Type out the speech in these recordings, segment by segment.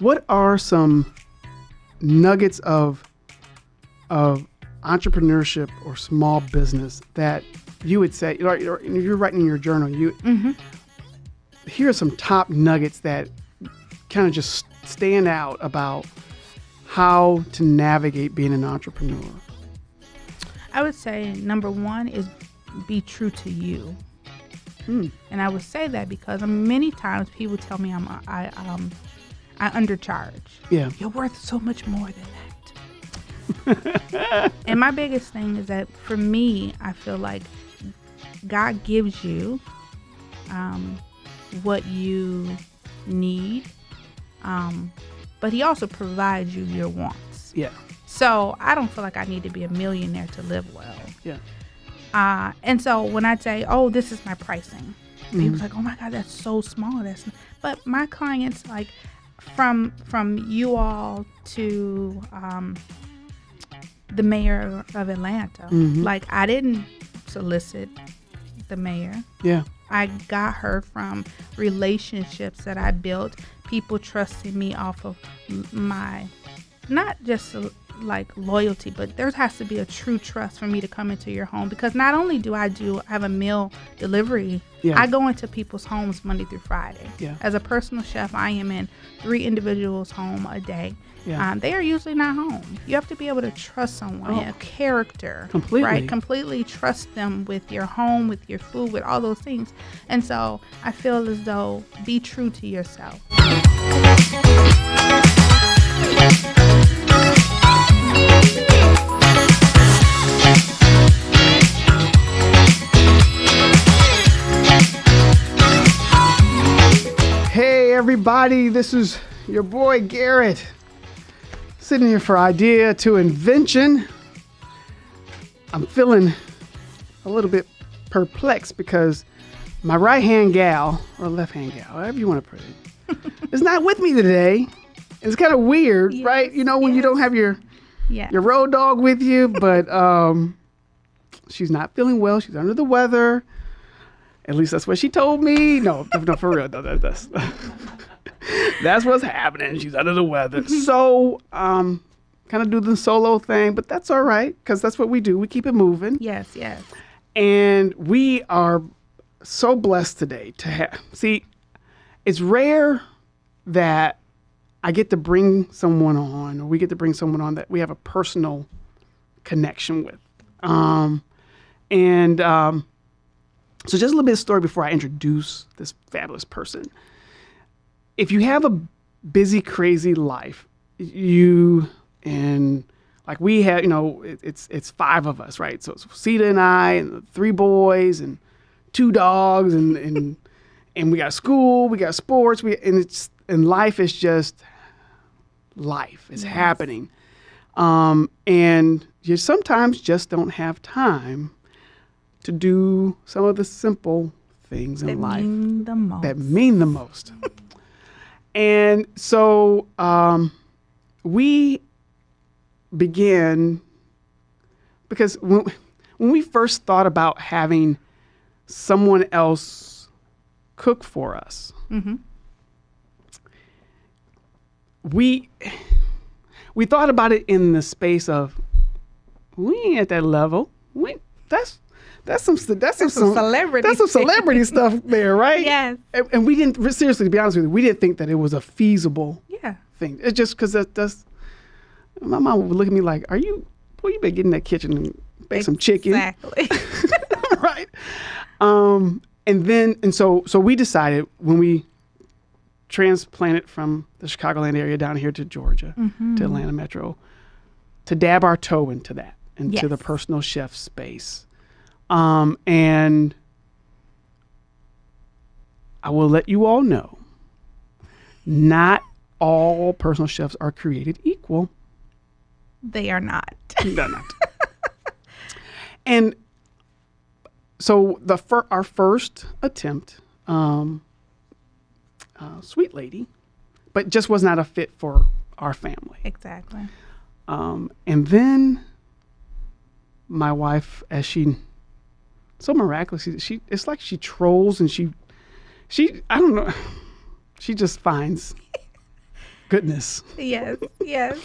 what are some nuggets of of entrepreneurship or small business that you would say, you're, writing in your journal, you here are some top nuggets that kind of just stand out about how to navigate being an entrepreneur. I would say number one is be true to you. And I would say that because many times people tell me I'm I um I undercharge. Yeah. You're worth so much more than that. and my biggest thing is that for me, I feel like God gives you um, what you need, um, but He also provides you your wants. Yeah. So I don't feel like I need to be a millionaire to live well. Yeah. Uh, and so when I say, "Oh, this is my pricing," people's like, "Oh my God, that's so small." That's but my clients like from from you all to um, the mayor of Atlanta. Like I didn't solicit the mayor. Yeah. I got her from relationships that I built, people trusting me off of my, not just like loyalty, but there has to be a true trust for me to come into your home because not only do I do I have a meal delivery, Yeah. I go into people's homes Monday through Friday. Yeah. As a personal chef, I am in three individuals' home a day. Yeah. Um, they are usually not home. You have to be able to trust someone, Oh. a character, Completely. right? Completely trust them with your home, with your food, with all those things. And so I feel as though be true to yourself. Everybody, this is your boy Garrett. Sitting here for idea to invention. I'm feeling a little bit perplexed because my right hand gal, or left hand gal, however you want to put it, is not with me today. It's kind of weird, right? You know, when you don't have your Yeah. your road dog with you, but um, she's not feeling well. She's under the weather. At least that's what she told me. No, no, for real. No, that, that's that's what's happening. She's under the weather. So, um, kind of do the solo thing, but that's all right because that's what we do. We keep it moving, yes, yes. and we are so blessed today to have. See, it's rare that I get to bring someone on, or we get to bring someone on that we have a personal connection with. Um, and um, so, just a little bit of story before I introduce this fabulous person. If you have a busy, crazy life, you and like we have, you know, it, it's it's five of us, right? So it's Sita and I, and three boys, and two dogs, and and and we got school, we got sports, we and it's and life is just life is happening, um, and you sometimes just don't have time to do some of the simple things in life mean the most. that mean the most. and so um, we began because when, when we first thought about having someone else cook for us, we we thought about it in the space of we ain't at that level. We that's that's some that's, some, some celebrity that's some celebrity stuff there, right? Yes. And, and we didn't seriously, to be honest with you, we didn't think that it was a feasible yeah. thing. It's just because that, that's my mom would look at me like, "Are you? Boy, you better get in that kitchen and bake some chicken." Exactly. right. Um, and then and so so we decided when we transplanted from the Chicagoland area down here to Georgia to Atlanta Metro to dab our toe into that into the personal chef space. Um, and I will let you all know not all personal chefs are created equal. they are not. They're not. and so the fir- our first attempt, um, uh, sweet lady, but just was not a fit for our family. exactly. Um, and then my wife, as she so miraculously, she it's like she trolls and she she I don't know, she just finds goodness. Yes, yes.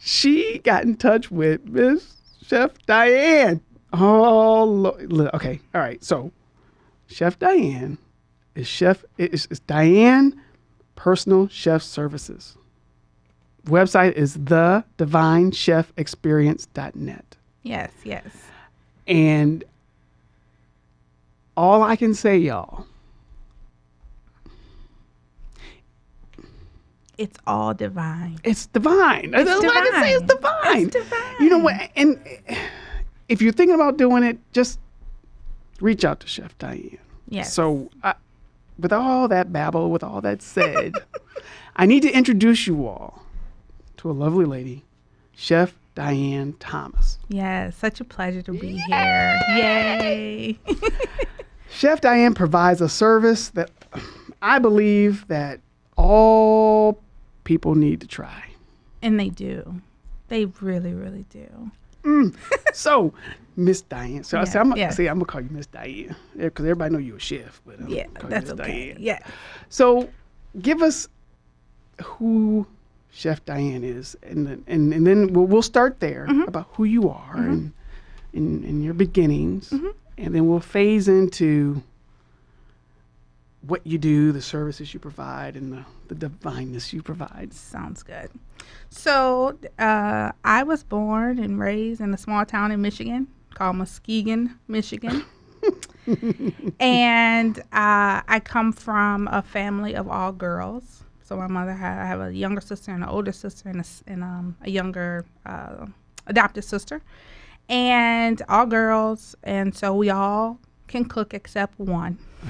She got in touch with Miss Chef Diane. Oh, lo- lo- okay. All right. So, Chef Diane is Chef is, is Divine Personal Chef Services. Website is the divinechefexperience.net. Yes, yes. And all I can say, y'all, It's all divine. it's divine. That's all I can say. It's divine. It's divine. You know what? And if you're thinking about doing it, just reach out to Chef Diane. Yes. So, I, with all that babble, with all that said, I need to introduce you all to a lovely lady, Chef Diane Thomas. Yes, such a pleasure to be here. Yay. Chef Diane provides a service that I believe that all people need to try. and they do. They really, really do. So, Miss Diane. So I say, Yeah, I'm, yeah. see, I'm gonna call you Miss Diane because everybody know you're a chef. But I'm Yeah, that's okay. Diane. Yeah. So, give us who Chef Diane is, and then, and, and then we'll, we'll start there Mm-hmm. about who you are and, and and your beginnings, Mm-hmm. And then we'll phase into what you do, the services you provide, and the, the divineness you provide. Sounds good. So, uh, I was born and raised in a small town in Michigan called Muskegon, Michigan. and uh, I come from a family of all girls. So my mother had I have a younger sister and an older sister and a, and, um, a younger uh, adopted sister, and all girls. And so we all can cook except one.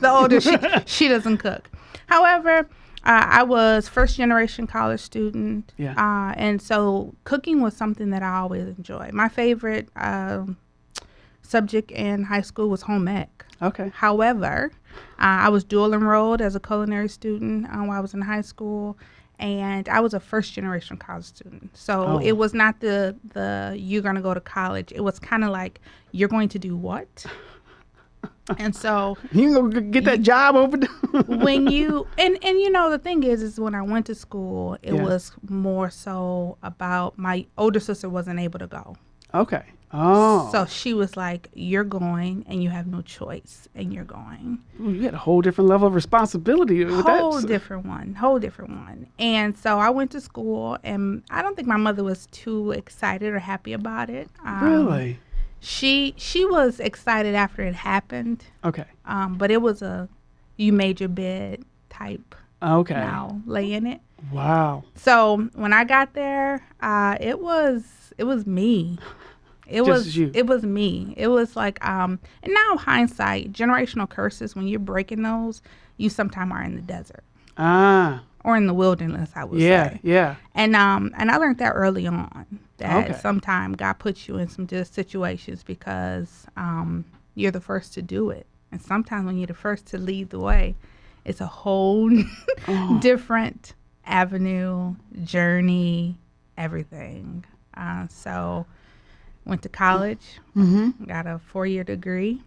the older she she doesn't cook. However, uh, I was first generation college student, Yeah. uh, and so cooking was something that I always enjoyed. My favorite um, subject in high school was home ec. Okay. However, uh, I was dual enrolled as a culinary student uh, while I was in high school, and I was a first generation college student. So Oh. it was not the the you're gonna go to college. It was kind of like you're going to do what. and so You can go g- get that job over when you and and you know the thing is is when I went to school, it Yeah. was more so about my older sister wasn't able to go. okay. Oh. So she was like, "You're going, and you have no choice, and you're going." Ooh, you had a whole different level of responsibility with that. whole that. different one whole different one and so i went to school and i don't think my mother was too excited or happy about it um, really? she she was excited after it happened Okay. um, but it was a you made your bed type Okay. now lay in it Wow. so when i got there uh, it was it was me it Just was you. it was me it was like um and now hindsight generational curses when you're breaking those you sometimes are in the desert Ah. or in the wilderness, I would Yeah. say. Yeah. And um, and I learned that early on that Okay. sometimes God puts you in some just situations because um, you're the first to do it, and sometimes when you're the first to lead the way, it's a whole Oh. different avenue, journey, everything. Uh, so, went to college, Mm-hmm. got a four-year degree,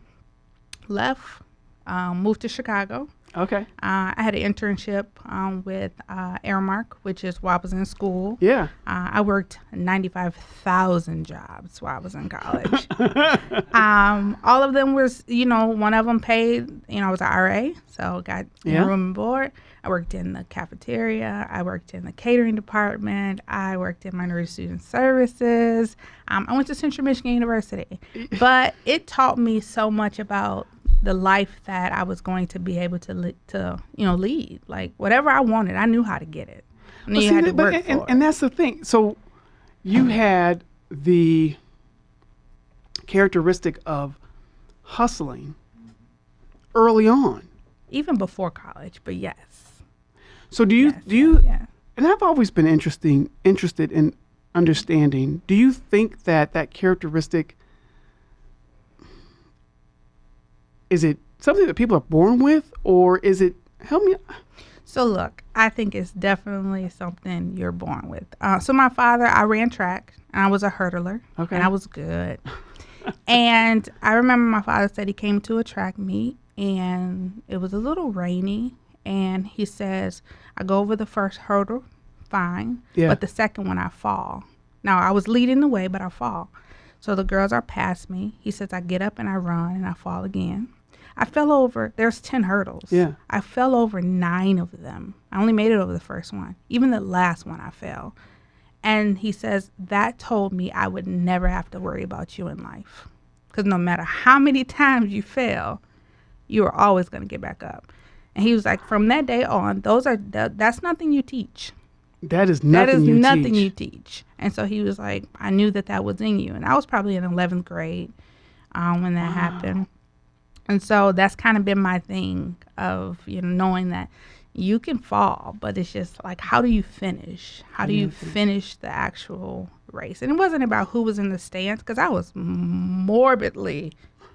left, um, moved to Chicago. Okay. Uh, I had an internship um, with uh, Aramark, which is while I was in school. Yeah. Uh, I worked 95,000 jobs while I was in college. um, all of them was, you know, one of them paid, you know, I was an RA, so got Yeah. room and board. I worked in the cafeteria. I worked in the catering department. I worked in minority student services. Um, I went to Central Michigan University, but it taught me so much about the life that I was going to be able to li- to you know lead. Like whatever I wanted, I knew how to get it. I Well, you see, had to work and, for it. and that's the thing. So you had the characteristic of hustling early on. even before college. But yes, So do you do you yeah. and I've always been interesting interested in understanding. Do you think that that characteristic is it something that people are born with or is it help me So look, I think it's definitely something you're born with. Uh, so my father, I ran track and I was a hurdler, Okay. and I was good. and I remember my father said he came to a track meet and it was a little rainy, and he says, "I go over the first hurdle, fine. Yeah. But the second one, I fall. Now I was leading the way, but I fall. So the girls are past me. He says I get up and I run and I fall again. I fell over. There's ten hurdles. Yeah. I fell over nine of them. I only made it over the first one. Even the last one, I fell. And he says that told me I would never have to worry about you in life, because no matter how many times you fail, you are always going to get back up. And he was like, from that day on, those are that, that's nothing you teach. That is nothing that is you nothing teach. you teach. And so he was like, I knew that that was in you. And I was probably in 11th grade um, when that happened. And so that's kind of been my thing of, you know, knowing that you can fall, but it's just like, how do you finish? How do you finish the actual race? And it wasn't about who was in the stands because I was morbidly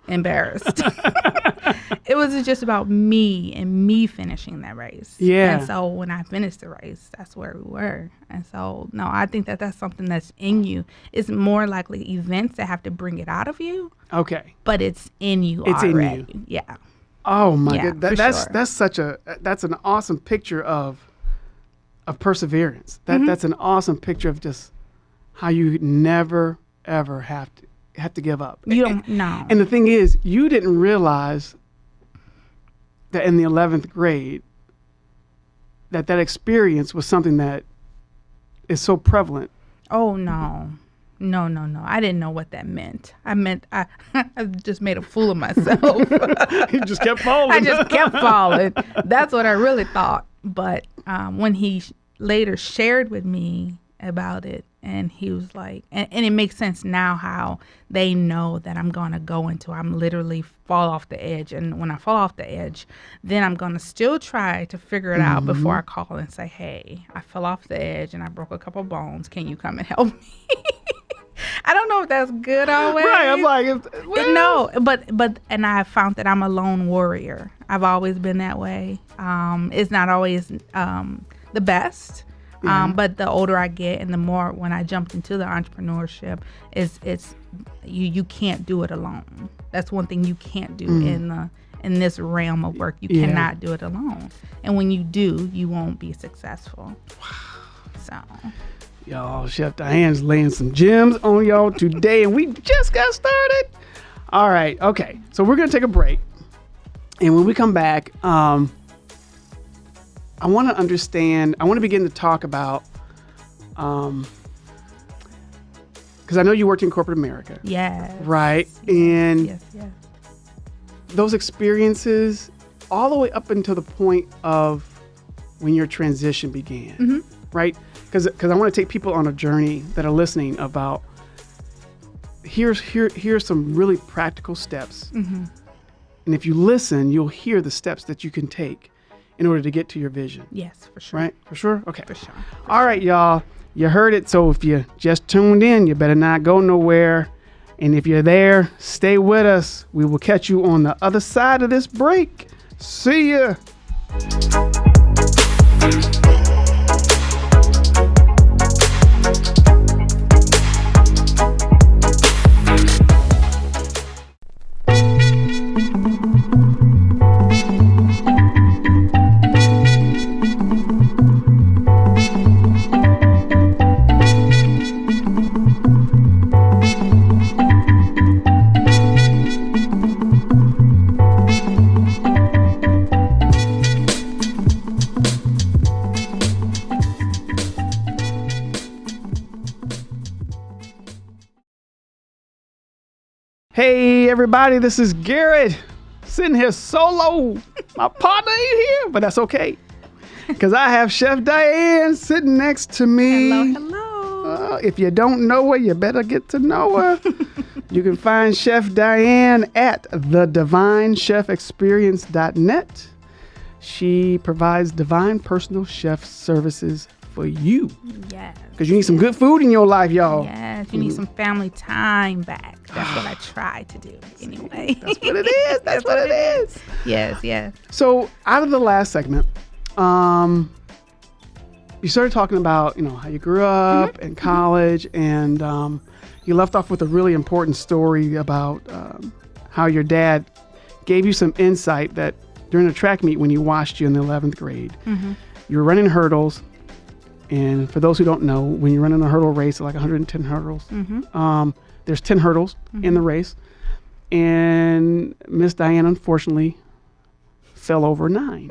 embarrassed. it was just about me and me finishing that race. Yeah. And so when I finished the race, that's where we were. And so, no, I think that that's something that's in you. It's more likely events that have to bring it out of you, Okay. but it's in you It's in you. Yeah. Oh my Yeah, god, that, that's sure. that's such a that's an awesome picture of of perseverance. That Mm-hmm. that's an awesome picture of just how you never ever have to have to give up. You don't know. And the thing is, you didn't realize that in the 11th grade that that experience was something that is so prevalent. Oh no. No, no, no. I didn't know what that meant. I meant I, I just made a fool of myself. you just kept falling. I just kept falling. That's what I really thought. But um, when he sh- later shared with me about it, and he was like, and, and it makes sense now how they know that I'm gonna go into, I'm literally fall off the edge, and when I fall off the edge, then I'm gonna still try to figure it out before I call and say, hey, I fell off the edge and I broke a couple bones. Can you come and help me? I don't know if that's good always. right. I'm like, well, No, but but and I found that I'm a lone warrior. I've always been that way. Um, it's not always um, the best, um, but the older I get and the more when I jumped into the entrepreneurship, is it's you you can't do it alone. That's one thing you can't do in the in this realm of work. You Yeah. cannot do it alone, and when you do, you won't be successful. So Y'all, Chef Diane's laying some gems on y'all today, and we just got started. All right, okay. So we're gonna take a break, and when we come back, um, I want to understand. I want to begin to talk about, um, because I know you worked in corporate America, yes, right? And yes, yes. those experiences, all the way up until the point of when your transition began, Mm-hmm. right? Because because I want to take people on a journey that are listening about. Here's here here's some really practical steps, Mm-hmm. and if you listen, you'll hear the steps that you can take in order to get to your vision. Yes, for sure. Right? For sure. Okay. For sure. All right, y'all. You heard it. So if you just tuned in, you better not go nowhere. And if you're there, stay with us. We will catch you on the other side of this break. See ya. Everybody, this is Garrett sitting here solo. My partner ain't here, but that's okay. Because I have Chef Diane sitting next to me. Hello, hello. Uh, if you don't know her, you better get to know her. you can find Chef Diane at thedivinechefexperience.net. She provides divine personal chef services for you. yes. Because you need some good food in your life, y'all. Yes, you need some family time back. That's what I try to do anyway. That's what it is. That's what it is. yes, yes. So, out of the last segment, um, you started talking about you know how you grew up in college, and um, you left off with a really important story about um, how your dad gave you some insight that during a track meet when he watched you in the 11th grade, you were running hurdles, And for those who don't know, when you're running a hurdle race, like 110 hurdles, Mm-hmm. um, there's 10 hurdles in the race. And Miss Diane, unfortunately, fell over nine.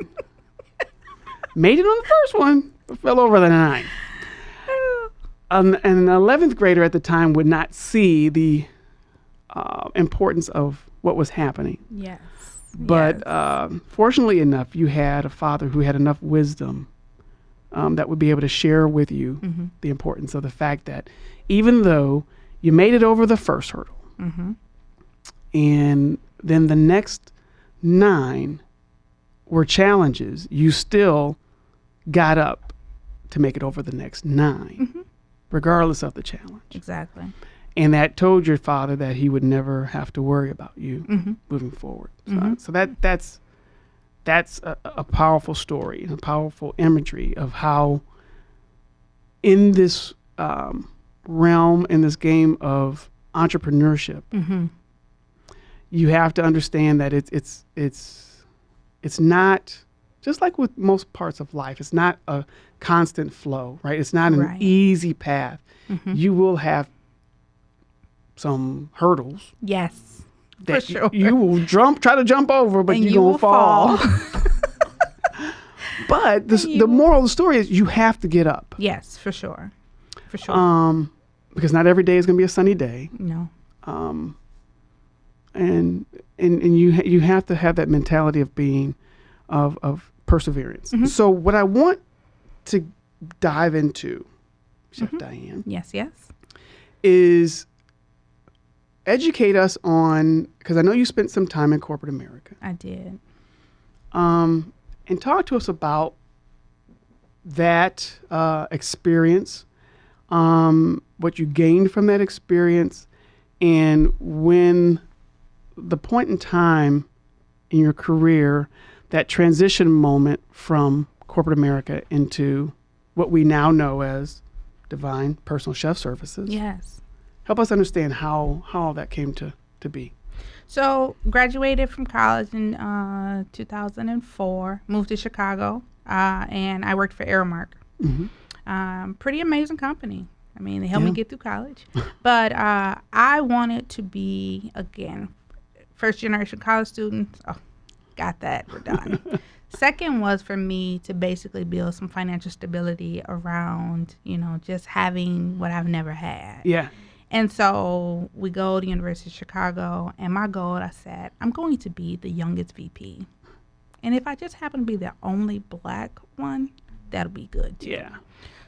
Made it on the first one, but fell over the nine. An, an 11th grader at the time would not see the uh, importance of what was happening. Yes. But yes. um, fortunately enough, you had a father who had enough wisdom um, that would be able to share with you Mhm. the importance of the fact that even though you made it over the first hurdle, Mhm. and then the next nine were challenges, you still got up to make it over the next 9 Mhm. regardless of the challenge. exactly. And that told your father that he would never have to worry about you Mm-hmm. moving forward. So, Mhm. so that that's that's a, a powerful story and a powerful imagery of how in this um, realm in this game of entrepreneurship Mm-hmm. you have to understand that it's it's it's it's not just like with most parts of life it's not a constant flow right it's not an Right. easy path Mhm. you will have some hurdles Yes. That For you- sure. you, will jump try to jump over but and you gonna will fall, fall. but the, you the moral of the story is you have to get up yes, for sure. For sure. um, because not every day is going to be a sunny day no. um, and and and you ha- you have to have that mentality of being of of perseverance. Mhm. So what I want to dive into, Chef Mhm. Diane, Yes. Yes. is educate us on because I know you spent some time in corporate America, I did. um, and talk to us about that uh, experience, um, what you gained from that experience, and when the point in time in your career, that transition moment from corporate America into what we now know as Divine Personal Chef Services. Yes. Help us understand how how all that came to to be. So graduated from college in uh, 2004. Moved to Chicago, uh, and I worked for Aramark. hmm Um, pretty amazing company. I mean, they helped me get through college. but uh, I wanted to be again first generation college student. Oh, got that. We're done. Second was for me to basically build some financial stability around, you know, just having what I've never had. Yeah. And so we go to University of Chicago, and my goal, I said, I'm going to be the youngest VP. And if I just happen to be the only black one, that'll be good too. Yeah.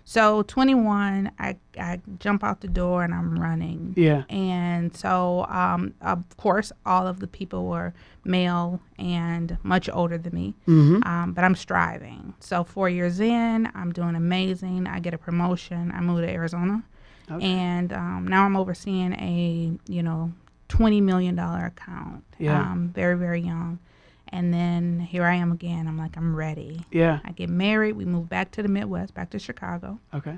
So 21, I, I jump out the door and I'm running. Yeah. And so, um, of course, all of the people were male and much older than me, hmm um, but I'm striving. So, four years in, I'm doing amazing. I get a promotion. I move to Arizona Okay. and um, now I'm overseeing a you know twenty million dollar account. Yeah. Um, very very young, and then here I am again. I'm like I'm ready. Yeah. I get married. We move back to the Midwest, back to Chicago. Okay.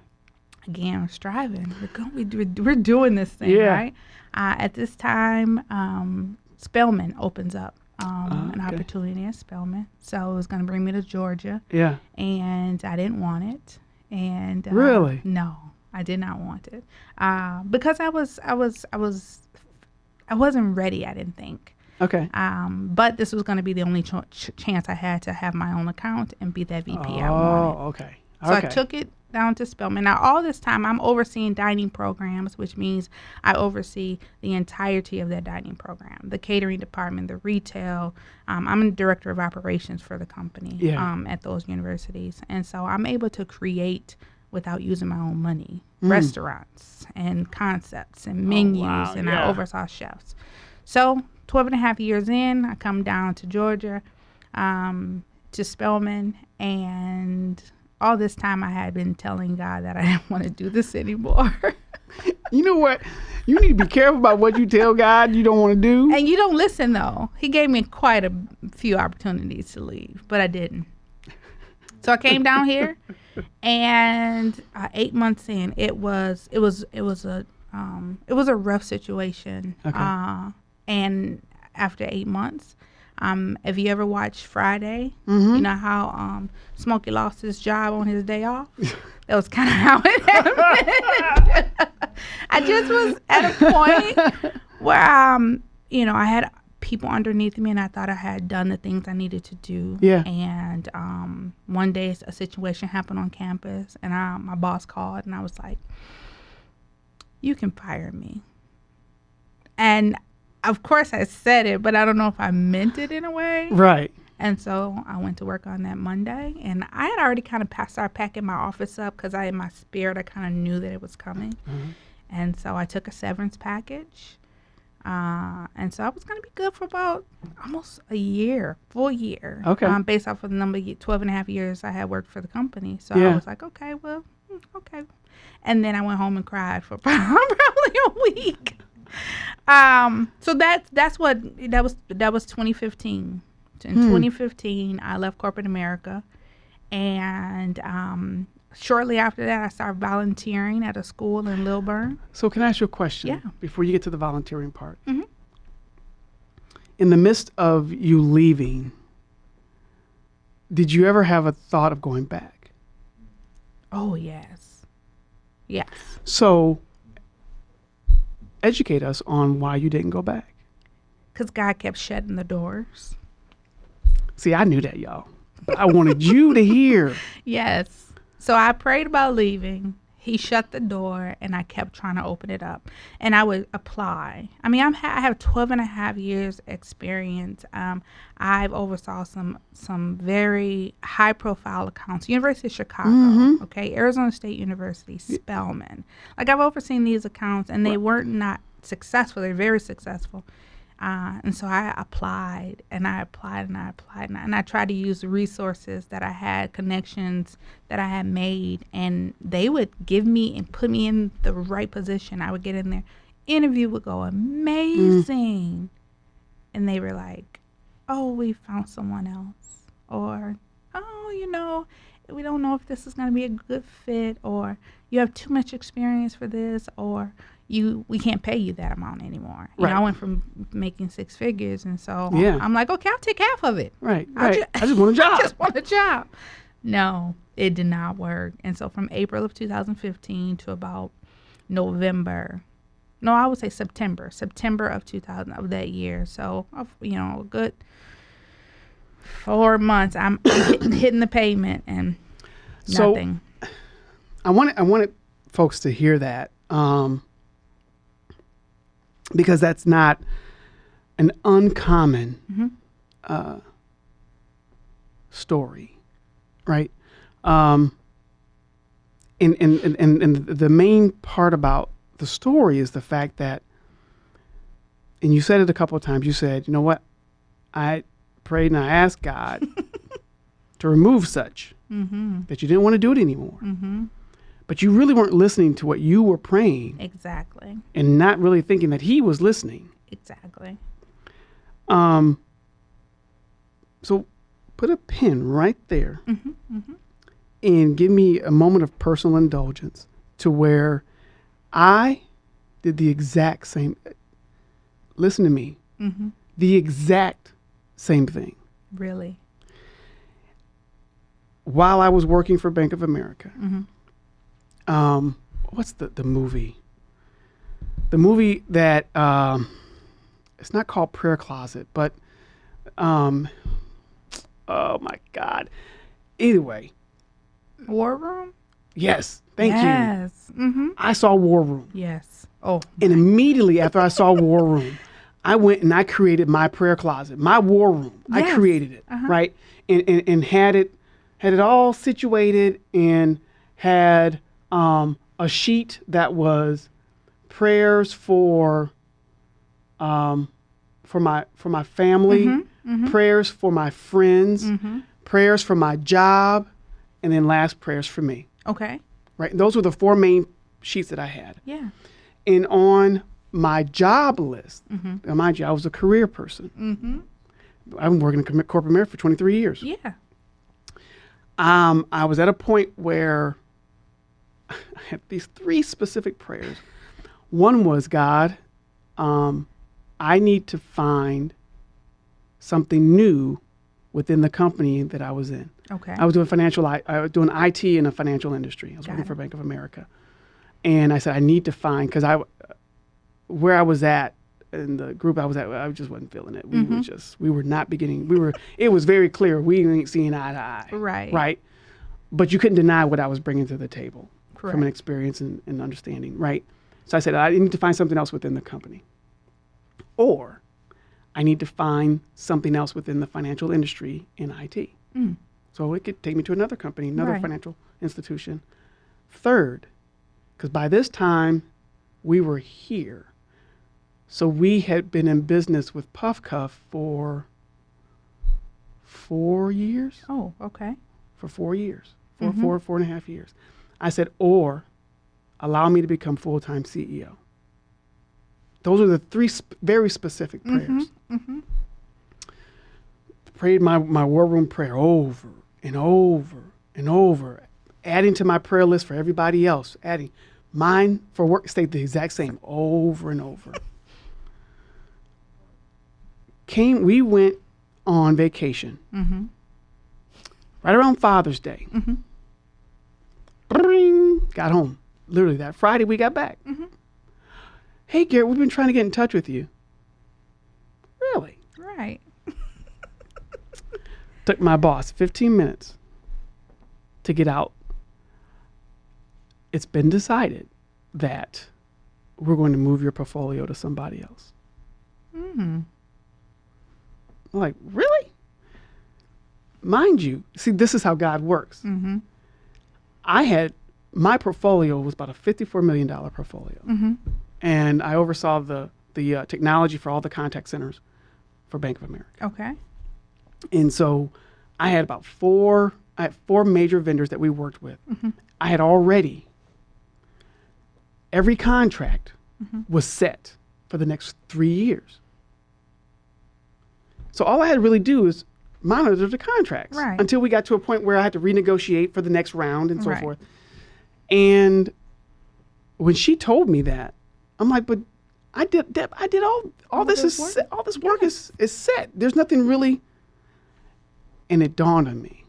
Again, we're striving. We're going. We're, we're doing this thing Yeah. right. Uh, at this time, um, Spelman opens up. Um, an okay. opportunity at Spelman, so it was going to bring me to Georgia, Yeah. and I didn't want it. And uh, Really? no, I did not want it uh, because I was I was I was I wasn't ready. I didn't think. Okay. Um, but this was going to be the only ch- ch- chance I had to have my own account and be that VP I wanted. Oh, okay. So okay. I took it down to Spelman. Now, all this time, I'm overseeing dining programs, which means I oversee the entirety of that dining program the catering department, the retail. Um, I'm a director of operations for the company Yeah. um, at those universities. And so I'm able to create without using my own money Mm. restaurants and concepts and menus, wow, and yeah. I oversaw chefs. So 12 and a half years in, I come down to Georgia, um, to Spelman, and all this time I had been telling God that I didn't want to do this anymore. You know what? You need to be careful about what you tell God you don't want to do. and you don't listen though. He gave me quite a few opportunities to leave, but I didn't. So I came down here, and uh, eight months in, it was it was it was a um, it was a rough situation. Okay. Uh, and after eight months, um, if you ever watched Friday, Mm-hmm. you know how um, Smokey lost his job on his day off. that was kind of how it happened. I just was at a point where um, you know, I had people underneath me and I thought I had done the things I needed to do. Yeah. And um, one day a situation happened on campus and I, my boss called and I was like, you can fire me. And of course I said it, but I don't know if I meant it in a way. Right. And so I went to work on that Monday, and I had already kind of passed, started packing my office up because I, in my spirit, I kind of knew that it was coming. Mhm. And so I took a severance package, uh, and so I was going to be good for about almost a year, full year. Okay. Um, based off of the number, of 12 and a half years I had worked for the company. So Yeah. I was like, okay, well, mm, okay. And then I went home and cried for probably a week. Um, so that's that's what that was. That was 2015. In Hmm. 2015, I left corporate America, and um, shortly after that, I started volunteering at a school in Lilburn. So can I ask you a question? Yeah. Before you get to the volunteering part. Mhm. In the midst of you leaving, did you ever have a thought of going back? Oh yes, yes. So educate us on why you didn't go back. Because God kept shutting the doors. See, I knew that, y'all. But I wanted you to hear. Yes. So I prayed about leaving. He shut the door and I kept trying to open it up. And I would apply. I mean, I'm ha- I have 12 and a half years experience. Um, I've oversaw some some very high profile accounts. University of Chicago, Mhm. okay, Arizona State University, Spelman. Like I've overseen these accounts and they weren't not successful. They're very successful. Uh, and so I applied and I applied and I applied and I, and I tried to use the resources that I had, connections that I had made, and they would give me and put me in the right position. I would get in there. Interview would go amazing. And they were like, oh, we found someone else. Or, oh, you know, we don't know if this is going to be a good fit. Or, you have too much experience for this. Or, you we can't pay you that amount anymore. You know, Right. I went from making six figures, and so Yeah. I'm like, okay, I'll take half of it. Right, I right. ju- I just want a job. I just want a job. No, it did not work. And so from April of 2015 to about November, no, I would say September, September of 2000 of that year. So, of, you know, a good four months, I'm hitting, hitting the pavement and So- nothing. I wanted I wanted folks to hear that um, because that's not an uncommon Mhm. uh, story, right? Um, and, and, and, and, and the main part about the story is the fact that, and you said it a couple of times. You said, you know what, I prayed and I asked God to remove such mm-hmm. that you didn't want to do it anymore Mm-hmm. But you really weren't listening to what you were praying Exactly. and not really thinking that he was listening. Exactly. Um, so put a pin right there Mm-hmm. Mm-hmm. and give me a moment of personal indulgence to where I did the exact same. Listen to me, Mm-hmm. the exact same thing. Really. While I was working for Bank of America, Mm-hmm. Um, what's the, the movie? The movie that um, it's not called Prayer Closet, but um, oh my God. Anyway, War room. yes, thank you. yes. Mm-hmm. I saw War Room, Yes. Oh. and immediately after I saw War Room, I went and I created my prayer closet, my war room. I created it, Uh-huh. right, and, and and had it had it all situated and had um, a sheet that was prayers for um, for my for my family, Mm-hmm. prayers for my friends, Mm-hmm. prayers for my job, and then last prayers for me. Okay. Right, those were the four main sheets that I had. Yeah. And on my job list, Mm-hmm. now mind you, I was a career person. Mm-hmm. I've been working in corporate America for 23 years. Yeah. Um, I was at a point where I had these three specific prayers. One was, God, um, I need to find something new within the company that I was in. Okay. I was doing financial. I, I was doing IT in a financial industry. I was Got working it. for Bank of America, and I said I need to find because I, where I was at in the group I was at, I just wasn't feeling it. We Mm-hmm. were just we were not beginning. We were. It was very clear we ain't seeing eye to eye. Right. Right. But you couldn't deny what I was bringing to the table from an experience and, and understanding. Right. So I said I need to find something else within the company, or I need to find something else within the financial industry in IT. Mm. So it could take me to another company, another Right. financial institution. Third, because by this time we were here. So we had been in business with Puff Cuff for four years. Oh, okay. For four years. 4 mm-hmm. four, four and a half years. I said, or allow me to become full time CEO. Those are the three sp- very specific mm-hmm, prayers. Mm-hmm. Prayed my, my war room prayer over and over and over, adding to my prayer list for everybody else, adding mine for work stayed the exact same over and over. Came, we went on vacation mm-hmm. right around Father's Day. Bring, got home. Literally that Friday we got back. Hey Garrett, we've been trying to get in touch with you. Really? Right. Took my boss 15 minutes to get out. It's been decided that we're going to move your portfolio to somebody else. Mm-hmm. I'm like, really? Mind you, see, this is how God works. Mm-hmm. I had my portfolio was about a $54 million portfolio. Mm-hmm. And I oversaw the, the uh, technology for all the contact centers for Bank of America. Okay. And so I had about four, I had four major vendors that we worked with. I had already, every contract was set for the next three years. So all I had to really do is monitor the contracts Right. until we got to a point where I had to renegotiate for the next round and so Right. forth. And when she told me that, I'm like, but I did, Deb, I did all, all, All this is, work? set, all this work is, is set. There's nothing really. And it dawned on me.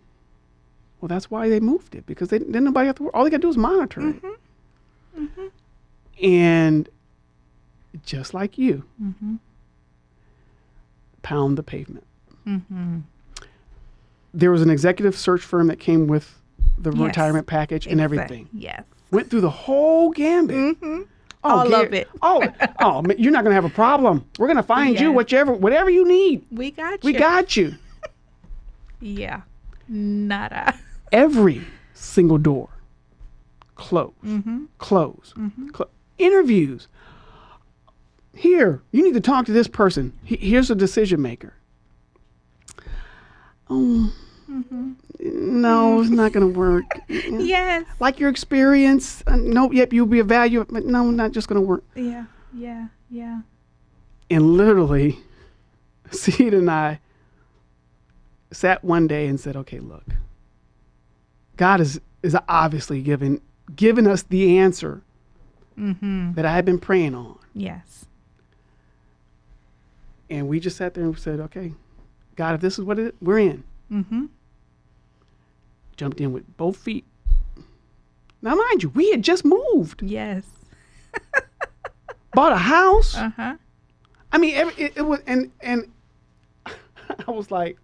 Well, that's why they moved it because they then nobody have to work. All they got to do is monitor it. Mm-hmm. Mm-hmm. And just like you, mm-hmm. pound the pavement. There was an executive search firm that came with the Yes. retirement package and everything. Yes. Went through the whole gambit. Oh, All Gar- of it. Oh, oh, you're not gonna have a problem. We're gonna find you Yes. whichever, whatever you need. We got you. We got you. Yeah. Nada. Every single door closed, Mm-hmm. closed. Clo- interviews. Here, you need to talk to this person. He- here's a decision maker. Oh, no, it's not going to work. Yes. like your experience. Uh, nope, yep, you'll be a value, but no, not just going to work. Yeah. Yeah. Yeah. And literally, Sita and I sat one day and said, okay, look, God is, is obviously giving, giving us the answer Mm-hmm. that I had been praying on. Yes. And we just sat there and said, okay, God, if this is what it we're in. Mm-hmm. Jumped in with both feet. Now, mind you, we had just moved, Yes. bought a house. Uh-huh. I mean, every, it, it was, and and I was like,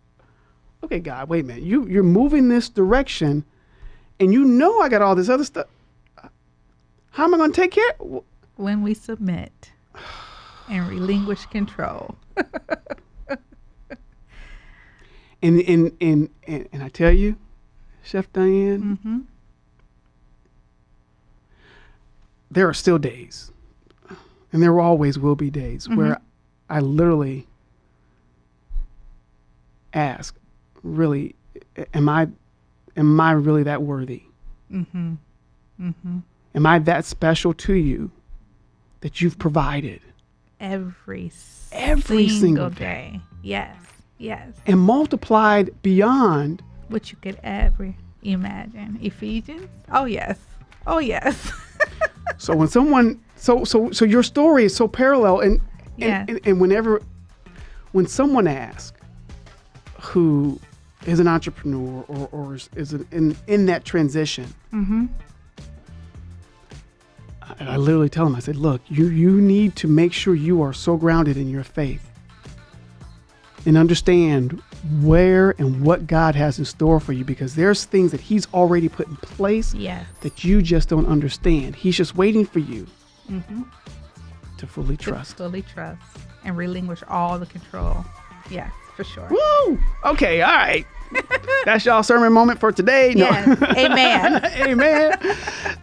okay, God, wait a minute. You you're moving this direction, and you know I got all this other stuff. How am I going to take care? When we submit and relinquish control. And and and and, and I tell you, Chef Diane, Mm-hmm. there are still days, and there always will be days where I literally ask, really, am I, am I really that worthy? Mm-hmm. Mm-hmm. Am I that special to you that you've provided Every Every single, single day. Yes. Yes. and multiplied beyond? What you could ever imagine. Ephesians? Oh yes. Oh yes. So when someone, so so so your story is so parallel, and and, Yeah. and, and whenever, when someone asks, who is an entrepreneur or, or is, is an, in, in that transition. Mm-hmm. And I literally tell them, I said, look, you, you need to make sure you are so grounded in your faith and understand where and what God has in store for you because there's things that He's already put in place that you just don't understand. He's just waiting for you Mm-hmm. to fully To trust. fully trust and relinquish all the control. Yes, for sure. Woo! Okay, all right. That's y'all sermon moment for today. No. Yes. Amen. Amen.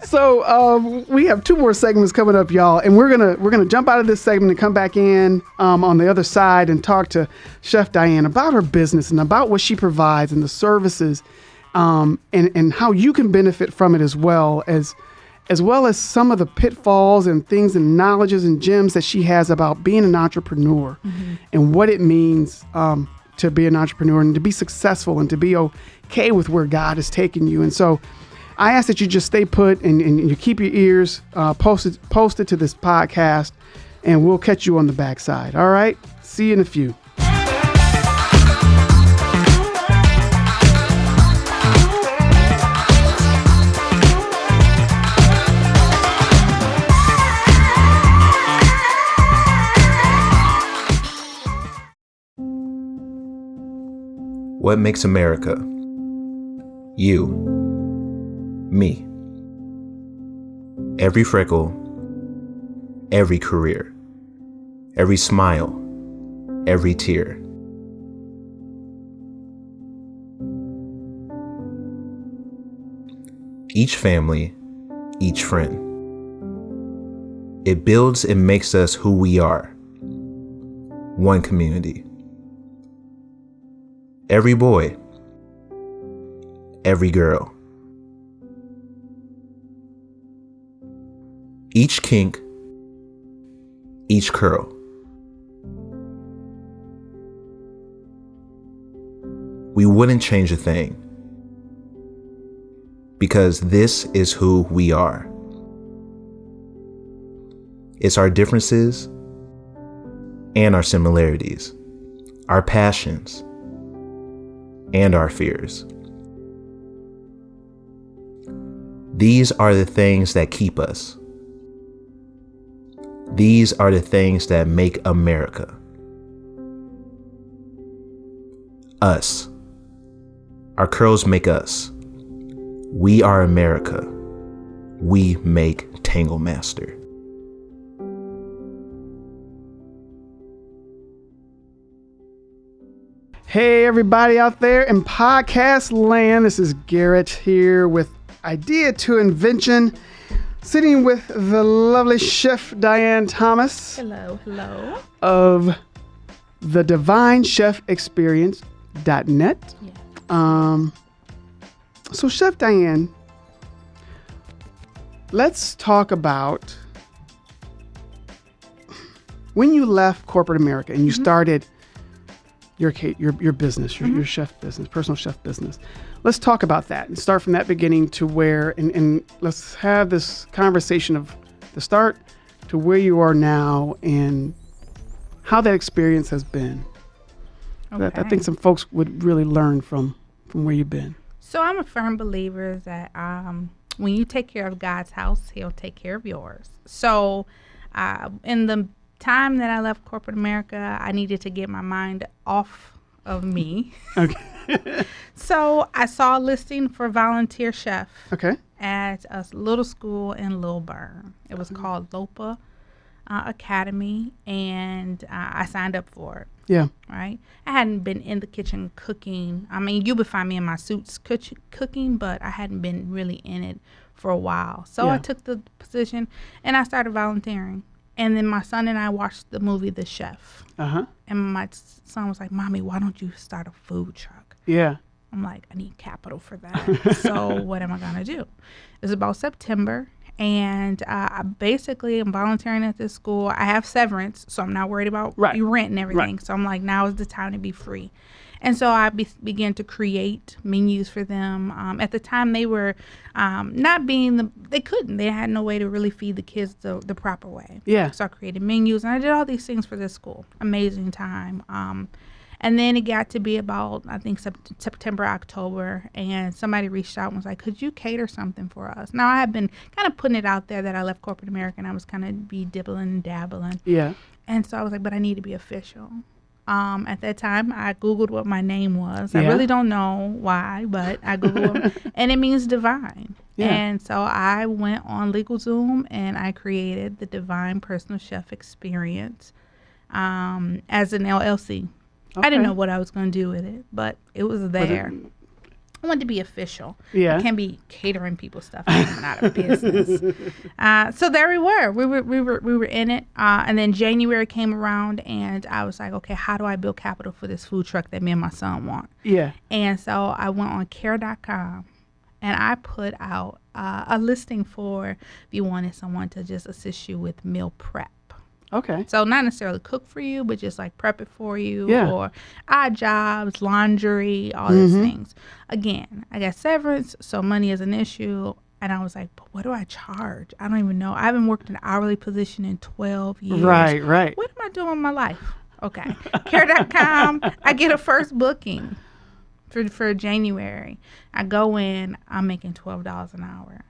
So um, we have two more segments coming up, y'all, and we're gonna we're gonna jump out of this segment and come back in um, on the other side and talk to Chef Diane about her business and about what she provides and the services, um, and and how you can benefit from it as well as as well as some of the pitfalls and things and knowledges and gems that she has about being an entrepreneur and what it means um, to be an entrepreneur and to be successful and to be okay with where God has taken you. And so I ask that you just stay put and, and you keep your ears uh, posted, posted to this podcast, and we'll catch you on the backside. All right? See you in a few. What makes America? You. Me. Every freckle, every career, every smile, every tear. Each family, each friend. It builds and makes us who we are. One community. Every boy, every girl. Each kink, each curl. We wouldn't change a thing because this is who we are. It's our differences and our similarities, our passions and our fears. These are the things that keep us. These are the things that make America. Us. Our curls make us. We are America. We make Tangle Master. Hey, everybody out there in podcast land. This is Garrett here with Idea to Invention, sitting with the lovely chef Diane Thomas Hello, hello. of the Divine Chef Experience.net. Yeah. Um, so, Chef Diane, let's talk about when you left corporate America and you started your your your business, your, your chef business, personal chef business. Let's talk about that and start from that beginning to where, and, and let's have this conversation of the start to where you are now and how that experience has been. That I Okay. think some folks would really learn from from where you've been. So I'm a firm believer that um, when you take care of God's house, He'll take care of yours. So uh, in the time that I left corporate America, I needed to get my mind off of me. Okay. so I saw a listing for volunteer chef Okay. at a little school in Lilburn. It was called Lopa uh, Academy, and uh, I signed up for it Yeah. right? I hadn't been in the kitchen cooking. I mean, you would find me in my suits cook- cooking, but I hadn't been really in it for a while. So I took the position and I started volunteering. And then my son and I watched the movie The Chef. Uh huh. And my son was like, Mommy, why don't you start a food truck? Yeah. I'm like, I need capital for that. so what am I gonna do? It's about September, and uh, I basically am volunteering at this school. I have severance, so I'm not worried about Right. rent and everything. So I'm like, now is the time to be free. And so I be- began to create menus for them. Um, at the time, they were um, not being the they couldn't. They had no way to really feed the kids the, the proper way. Yeah. So I created menus and I did all these things for this school. Amazing time. Um, And then it got to be about I think sept- September, October, and somebody reached out and was like, "Could you cater something for us?" Now I had been kind of putting it out there that I left corporate America and I was kind of be dibbling and dabbling, Yeah. and so I was like, "But I need to be official." Um, at that time, I googled what my name was. I really don't know why, but I googled, and it means divine. Yeah. And so I went on LegalZoom and I created the Divine Personal Chef Experience um, as an LLC. I didn't know what I was going to do with it, but it was But it- I wanted to be official. Yeah. I can't be catering people stuff. I'm out of business. Uh, so there we were. We were we were we were in it. Uh, and then January came around, and I was like, okay, how do I build capital for this food truck that me and my son want? Yeah. And so I went on care.com and I put out uh, a listing for if you wanted someone to just assist you with meal prep. Okay. So not necessarily cook for you, but just like prep it for you Yeah. or odd jobs, laundry, all these mm-hmm. things. Again, I got severance, so money is an issue. And I was like, but what do I charge? I don't even know. I haven't worked an hourly position in 12 years. Right. Right. What am I doing with my life? Okay. Care.com, I get a first booking for, for January. I go in, I'm making $12 an hour.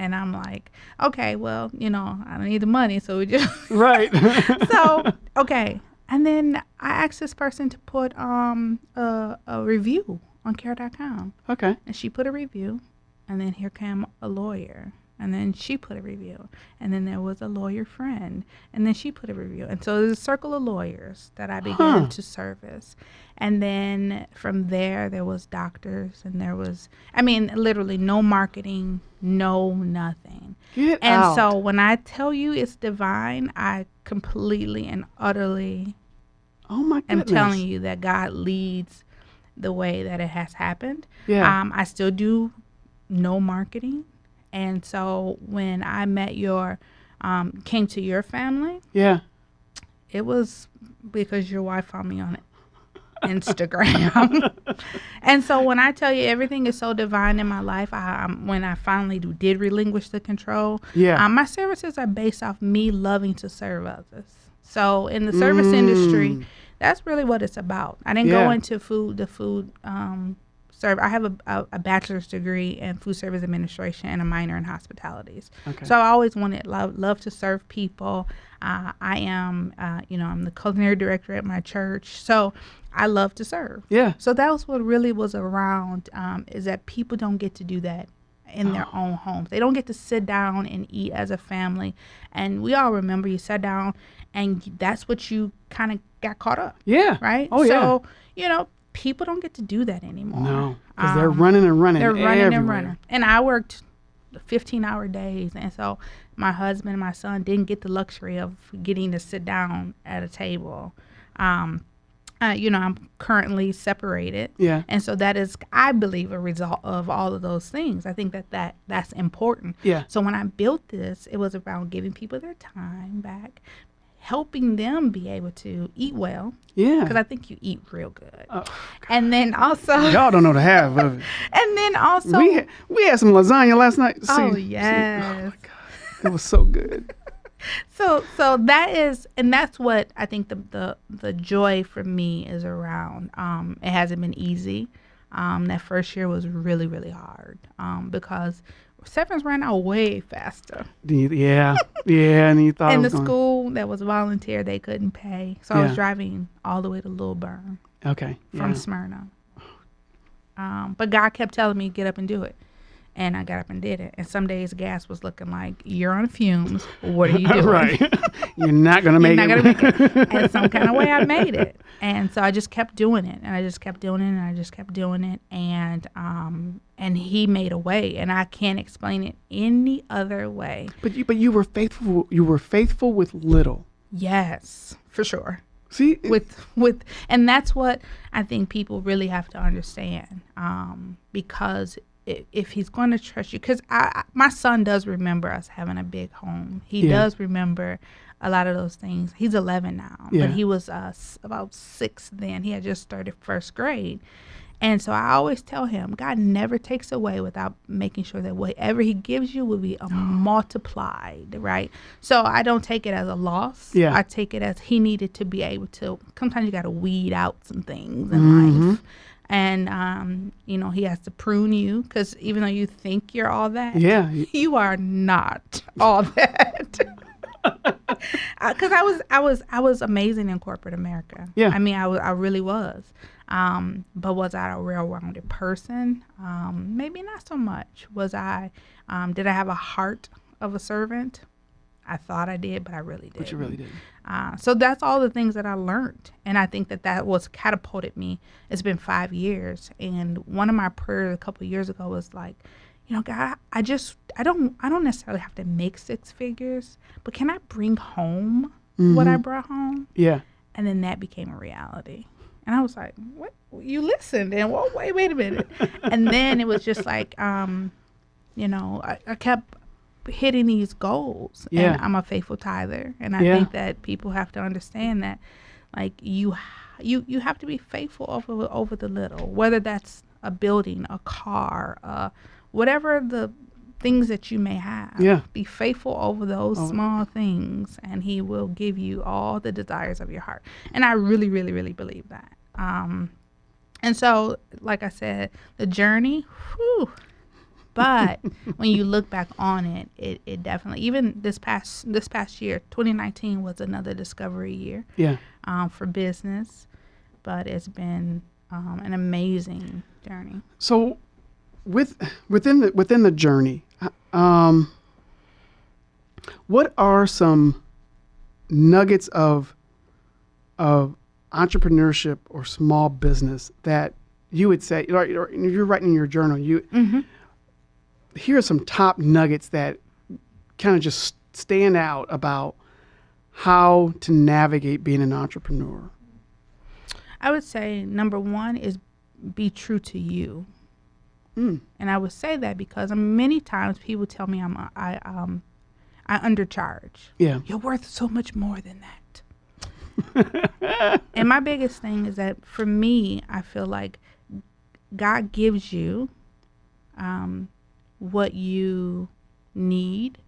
And I'm like, okay, well, you know, I don't need the money. So we just, Right. so, okay. And then I asked this person to put um a, a review on care.com. okay. And she put a review. And then here came a lawyer. And then she put a review. And then there was a lawyer friend. And then she put a review. And so there's a circle of lawyers that I began Huh. to service. And then from there, there was doctors. And there was, I mean, literally no marketing, no nothing. Get And out. so when I tell you it's divine, I completely and utterly oh my am telling you that God leads the way that it has happened. Yeah. Um, I still do no marketing. And so when I met your, um, came to your family, yeah. it was because your wife found me on Instagram. and so when I tell you everything is so divine in my life, I, um, when I finally do, did relinquish the control, Yeah. um, my services are based off me loving to serve others. So in the service industry, Mm. that's really what it's about. I didn't go into food, the food um, serve. I have a, a, a bachelor's degree in food service administration and a minor in hospitalities. Okay. So I always wanted love, love to serve people. Uh, I am, uh, you know, I'm the culinary director at my church. So I love to serve. yeah. So that was what really was around um, is that people don't get to do that in their own homes. They don't get to sit down and eat as a family. And we all remember you sat down and that's what you kind of got caught up, Yeah. right? Oh yeah. So, you know, people don't get to do that anymore. No, because they're Um, running and running. They're running and running. And I worked 15 hour days. And so my husband and my son didn't get the luxury of getting to sit down at a table. Um, uh, you know, I'm currently separated. Yeah. And so that is, I believe, a result of all of those things. I think that, that that's important. Yeah. So when I built this, it was around giving people their time back, helping them be able to eat well, Yeah. because I think you eat real good. Oh, and then also, Y'all don't know the half of it. and then also, we had, we had some lasagna last night. oh See- see- yes. oh my god, it was so good. so so that is and that's what i think the the, the joy for me is around um it hasn't been easy um that first year was really really hard um because severance ran out way faster Yeah, yeah, and you thought and the going- school that was volunteer they couldn't pay so i was driving all the way to Lilburn Okay. from yeah. smyrna um but god kept telling me get up and do it and I got up and did it. And some days gas was looking like you're on fumes. What are you doing? right. You're not gonna You're make not it. gonna make it. And some kind of way I made it. And so I just kept doing it. And I just kept doing it and I just kept doing it. And um and he made a way. And I can't explain it any other way. But you, but you were faithful. You were faithful with little. Yes, for sure. See, With with and that's what I think people really have to understand. Um, because i- if he's going to trust you, because I, I- my son does remember us having a big home. He Yeah. does remember a lot of those things. He's 11 now, Yeah. but he was uh, about six then. He had just started first grade, And so I always tell him, God never takes away without making sure that whatever He gives you will be multiplied, right? So I don't take it as a loss. Yeah. I take it as He needed to be able to. Sometimes you got to weed out some things in life. And, um, you know, He has to prune you because even though you think you're all that, Yeah. you are not all that. Because I was, I was, I was amazing in corporate America. Yeah. I mean, I was, I really was. Um, but was I a real-rounded person? Um, maybe not so much. Was I? Um, did I have a heart of a servant? I thought I did, but I really did. But you really did. Uh, so that's all the things that I learned, and I think that that was catapulted me. It's been five years, and one of my prayers a couple of years ago was like, you know, God, I just I don't I don't necessarily have to make six figures, but can I bring home what I brought home? Yeah. And then that became a reality. And I was like, what? You listened and well, wait, wait a minute. and then it was just like, um, you know, I, I kept hitting these goals. Yeah. And I'm a faithful tither. And I Yeah. think that people have to understand that, like, you you you have to be faithful over over the little, whether that's a building, a car, uh, whatever the things that you may have. Yeah. Be faithful over those Oh. small things, and He will give you all the desires of your heart. And I really, really, really believe that. Um, and so, like I said, the journey, whew, but when you look back on it, it, it definitely even this past this past year, 2019 was another discovery year Yeah. um, for business, but it's been um, an amazing journey. So, with within the within the journey, um, what are some nuggets of of entrepreneurship or small business that you would say, or, or you're writing in your journal, you here are some top nuggets that kind of just stand out about how to navigate being an entrepreneur. I would say number one is be true to you. Mm. And I would say that because many times people tell me I'm I um I undercharge. Yeah. You're worth so much more than that. and my biggest thing is that for me, I feel like God gives you um, what you need,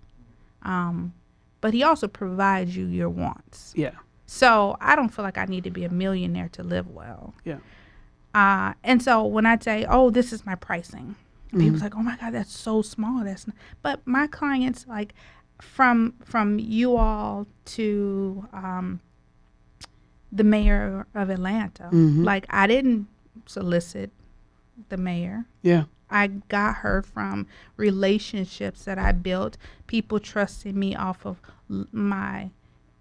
um, but He also provides you your wants. Yeah. So I don't feel like I need to be a millionaire to live well. Yeah. Uh, and so when I say, "Oh, this is my pricing," people's like, "Oh my God, that's so small." That's not. but my clients like from from you all to um, the mayor of Atlanta. Mhm. Like I didn't solicit the mayor. Yeah. I got her from relationships that I built, people trusting me off of my,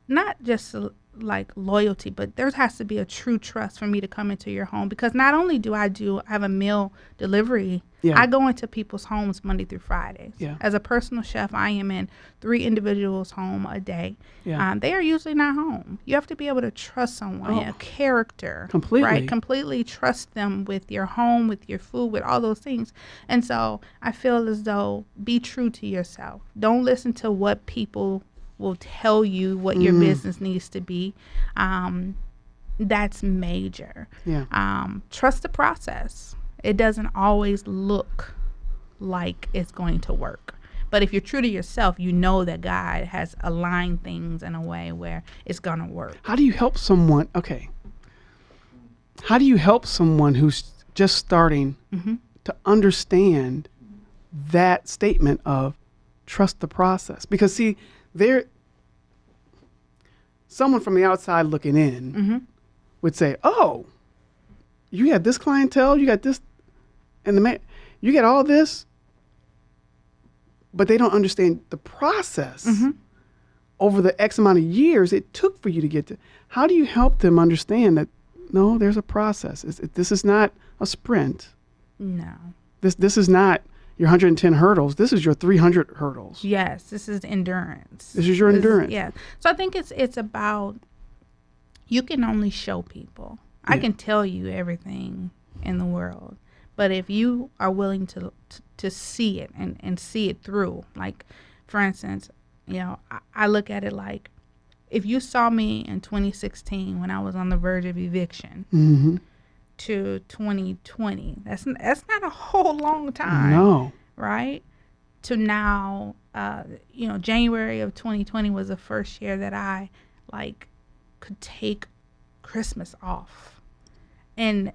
not just like loyalty, but there has to be a true trust for me to come into your home because not only do I do I have a meal delivery, Yeah. I go into people's homes Monday through Fridays. Yeah. As a personal chef, I am in three individuals' home a day. Yeah. Um, they are usually not home. You have to be able to trust someone, Oh. a character, Completely. right? Completely trust them with your home, with your food, with all those things. And so I feel as though be true to yourself. Don't listen to what people will tell you what your Mm. business needs to be. Um, that's major. Yeah. Um, trust the process. It doesn't always look like it's going to work. But if you're true to yourself, you know that God has aligned things in a way where it's going to work. How do you help someone? Okay. How do you help someone who's just starting Mm-hmm. to understand that statement of trust the process? Because see, there, someone from the outside looking in Mm-hmm. would say, "Oh, you have this clientele, you got this, and the man, you get all this," but they don't understand the process Mm-hmm. over the X amount of years it took for you to get to. How do you help them understand that? No, there's a process. It's, it, this is not a sprint. No. This this is not your 110 hurdles. This is your 300 hurdles. Yes, this is endurance. This is your endurance. yeah. So I think it's it's about you can only show people. I can tell you everything in the world, but if you are willing to to, to see it and and see it through, like for instance, you know, I, I look at it like if you saw me in 2016 when I was on the verge of eviction, hmm to 2020. That's that's not a whole long time, No. right? To now, uh, you know, January of 2020 was the first year that I like could take Christmas off, and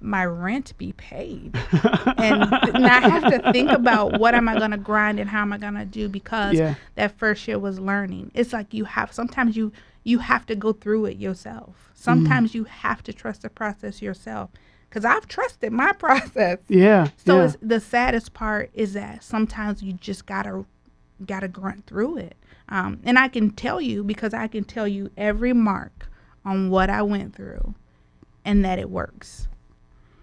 my rent be paid, and now I have to think about what am I gonna grind and how am I gonna do because Yeah. that first year was learning. It's like you have sometimes you you have to go through it yourself. Sometimes you have to trust the process yourself. Cause I've trusted my process. Yeah. So yeah. it's, the saddest part is that sometimes you just gotta gotta grunt through it. Um, and I can tell you because I can tell you every mark on what I went through, and that it works.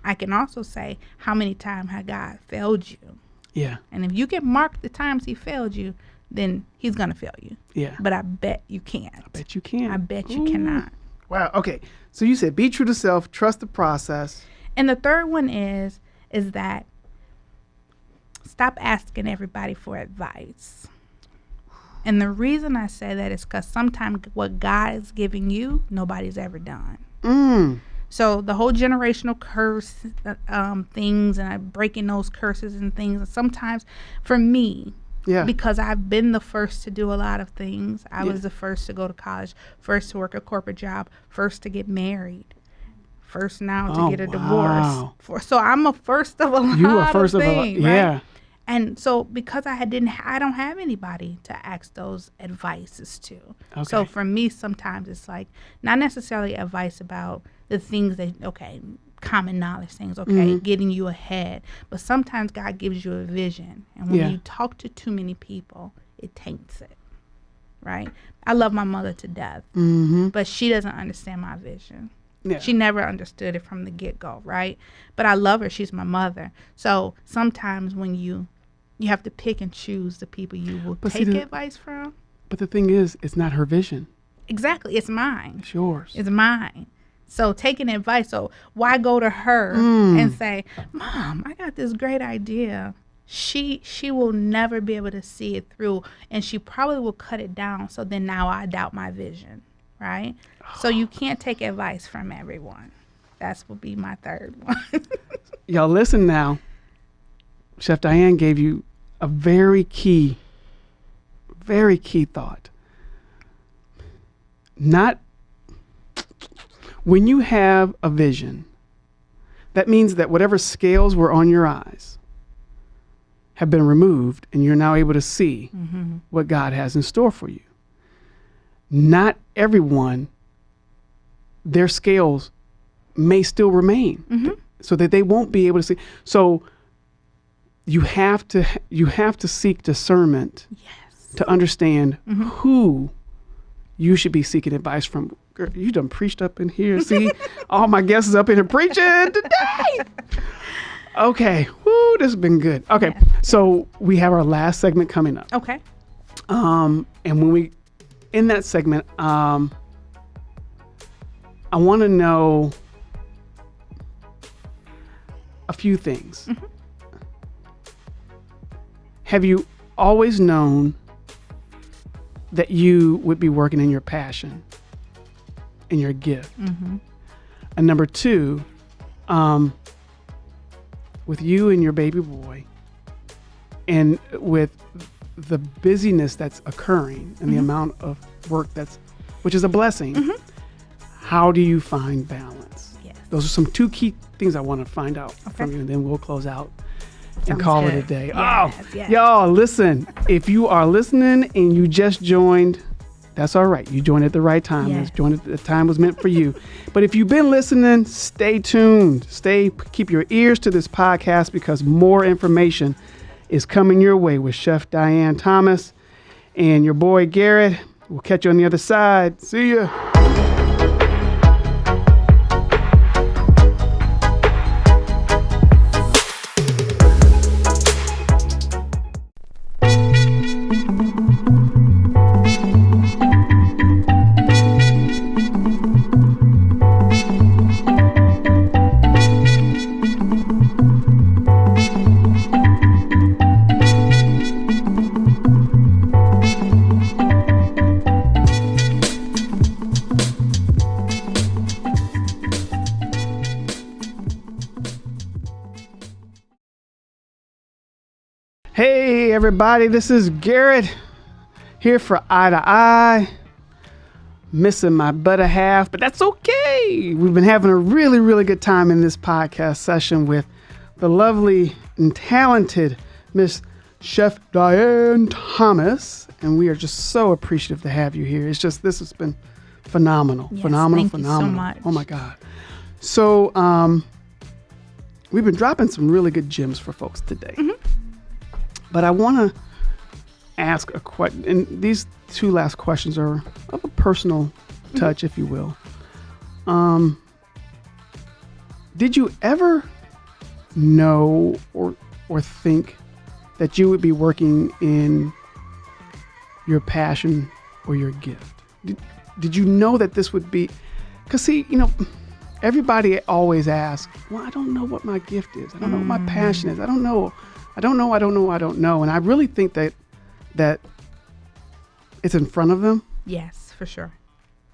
I can also say how many times has God failed you, yeah. and if you can mark the times He failed you, then He's gonna fail you. Yeah. But I bet you can't. I bet you can. I bet you Ooh. cannot. Wow. Okay. So you said be true to self, trust the process. And the third one is is that stop asking everybody for advice. And the reason I say that is because sometimes what God is giving you, nobody's ever done. Mm. So the whole generational curse uh, um, things and I breaking those curses and things. And sometimes, for me, Yeah. because I've been the first to do a lot of things. I Yeah. was the first to go to college, first to work a corporate job, first to get married, first now to Oh, get a wow. divorce. For, so I'm a first of a lot you are first of of things, right? Yeah. And so because I had didn't, I don't have anybody to ask those advices to. Okay. So for me, sometimes it's like not necessarily advice about the things that okay, common knowledge things, okay, Mm-hmm. getting you ahead. But sometimes God gives you a vision, and when Yeah. you talk to too many people, it taints it. Right? I love my mother to death, Mm-hmm. but she doesn't understand my vision. Yeah. She never understood it from the get go, right? But I love her. She's my mother. So sometimes when you you have to pick and choose the people you will But take the- advice from. but the thing is, it's not her vision. Exactly, it's mine. It's yours. It's mine. So taking advice. So why go to her Mm. and say, "Mom, I got this great idea." She she will never be able to see it through, and she probably will cut it down. So then now I doubt my vision, right? So you can't take advice from everyone. That's will be my third one. Y'all listen now. Chef Diane gave you a very key, very key thought. Not when you have a vision, that means that whatever scales were on your eyes have been removed and you're now able to see mm-hmm. what God has in store for you. Not everyone, their scales may still remain mm-hmm. so that they won't be able to see. So you have to you have to seek discernment yes. to understand mm-hmm. who you should be seeking advice from. Girl, you done preached up in here. See, all my guests is up in here preaching today. Okay, woo, this has been good. Okay, so we have our last segment coming up. Okay. Um, and when we in that segment, um, I want to know a few things. Have you always known that you would be working in your passion, in your gift? Mm-hmm. And number two, um, with you and your baby boy, and with the busyness that's occurring and the mm-hmm. amount of work that's, which is a blessing, mm-hmm. how do you find balance? Yes. Those are some two key things I want to find out from you, and then we'll close out and Sounds call it a day. Yes, oh, yes. y'all, listen, if you are listening and you just joined, that's all right. You joined at the right time. Yes. Joined at the time was meant for you. but if you've been listening, stay tuned. Stay, keep your ears to this podcast because more information is coming your way with Chef Diane Thomas and your boy Garrett. We'll catch you on the other side. See ya. Everybody. This is Garrett here for Eye to Eye. Missing my better half, but that's okay. We've been having a really, really good time in this podcast session with the lovely and talented Miss Chef Diane Thomas, and we are just so appreciative to have you here. It's just this has been phenomenal, Yes, phenomenal, thank you so phenomenal. much. Oh my God! So, um, we've been dropping some really good gems for folks today, Mm-hmm. But I want to ask a question, and these two last questions are of a personal Mm-hmm. touch, if you will. Um, did you ever know or or think that you would be working in your passion or your gift? Did, did you know that this would be? Because see, you know, everybody always asks, "Well, I don't know what my gift is. I don't know what my passion is. I don't know. I don't know. I don't know. I don't know." And I really think that that it's in front of them. Yes, for sure.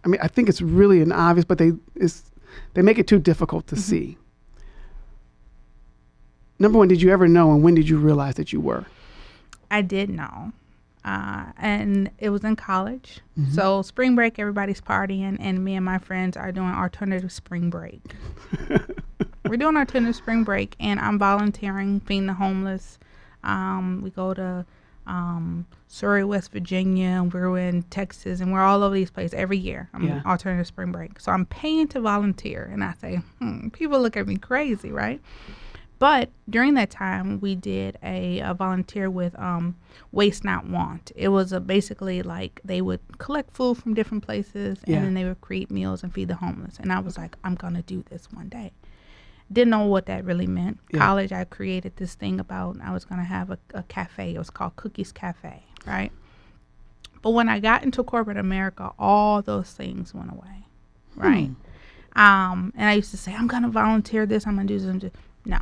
I mean, I think it's really an obvious, but they is they make it too difficult to see. Number one, did you ever know, and when did you realize that you were? I did know. Uh, and it was in college. So spring break, everybody's partying, and me and my friends are doing alternative spring break. We're doing our alternative spring break, and I'm volunteering, feeding the homeless. Um, we go to um, Surrey, West Virginia, and we're in Texas, and we're all over these places every year. I'm Yeah. alternative spring break, so I'm paying to volunteer, and I say, hmm, people look at me crazy, right? But during that time, we did a, a volunteer with um, Waste Not Want. It was a basically like they would collect food from different places Yeah. and then they would create meals and feed the homeless. And I was like, I'm gonna do this one day. Didn't know what that really meant. Yeah. College, I created this thing about I was gonna have a, a cafe. It was called Cookies Cafe, right? But when I got into corporate America, all those things went away, right? Um, and I used to say, I'm gonna volunteer this. I'm gonna do this. No.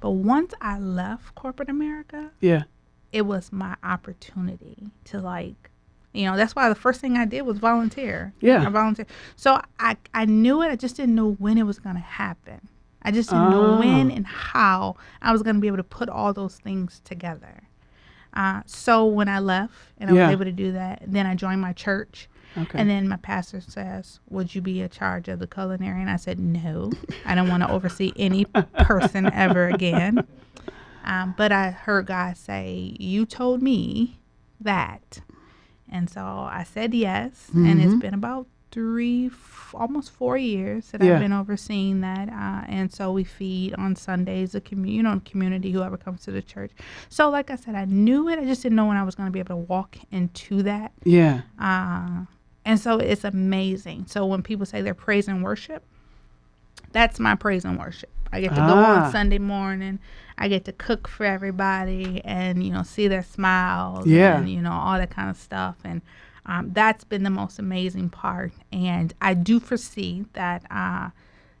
But once I left corporate America, Yeah, it was my opportunity to like, you know, that's why the first thing I did was volunteer. Yeah. I volunteered. So I I knew it. I just didn't know when it was gonna happen. I just didn't Oh. know when and how I was gonna be able to put all those things together. Uh, so when I left and I Yeah. was able to do that, then I joined my church. okay. And then my pastor says, Would you be in charge of the culinary? And I said, No, I don't want to oversee any person ever again. Um, but I heard God say, You told me that. And so I said yes. And it's been about three, f- almost four years that Yeah. I've been overseeing that. Uh, and so we feed on Sundays, the commu- you know, community, whoever comes to the church. So, like I said, I knew it. I just didn't know when I was going to be able to walk into that. yeah, Uh, and so it's amazing. So when people say they're praise and worship, that's my praise and worship. I get to go Ah. on Sunday morning. I get to cook for everybody and, you know, see their smiles Yeah. and, you know, all that kind of stuff. And um, that's been the most amazing part. And I do foresee that, uh,